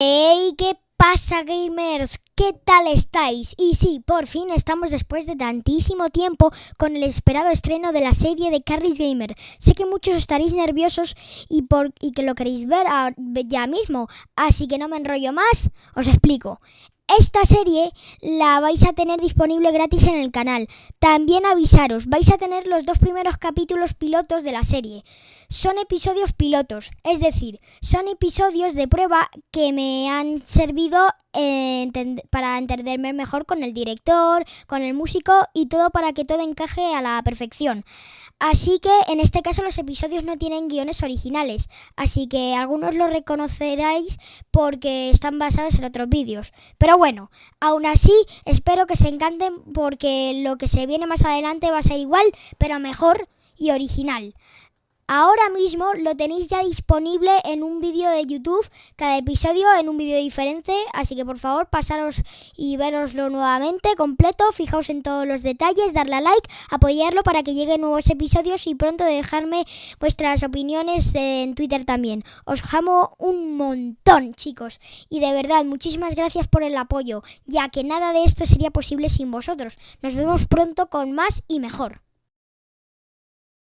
¡Hey! ¿Qué pasa, gamers? ¿Qué tal estáis? Y sí, por fin estamos después de tantísimo tiempo con el esperado estreno de la serie de Carly's Gamer. Sé que muchos estaréis nerviosos y, por, y que lo queréis ver ya mismo, así que no me enrollo más, os explico. Esta serie la vais a tener disponible gratis en el canal. También avisaros, vais a tener los dos primeros capítulos pilotos de la serie. Son episodios pilotos, es decir, son episodios de prueba que me han servido eh, para entenderme mejor con el director, con el músico y todo para que todo encaje a la perfección. Así que en este caso los episodios no tienen guiones originales, así que algunos los reconoceréis porque están basados en otros vídeos. Pero bueno, aún así espero que se encanten porque lo que se viene más adelante va a ser igual, pero mejor y original. Ahora mismo lo tenéis ya disponible en un vídeo de YouTube, cada episodio en un vídeo diferente, así que por favor pasaros y veroslo nuevamente completo, fijaos en todos los detalles, darle a like, apoyarlo para que lleguen nuevos episodios y pronto dejarme vuestras opiniones en Twitter también. Os amo un montón chicos y de verdad muchísimas gracias por el apoyo, ya que nada de esto sería posible sin vosotros. Nos vemos pronto con más y mejor.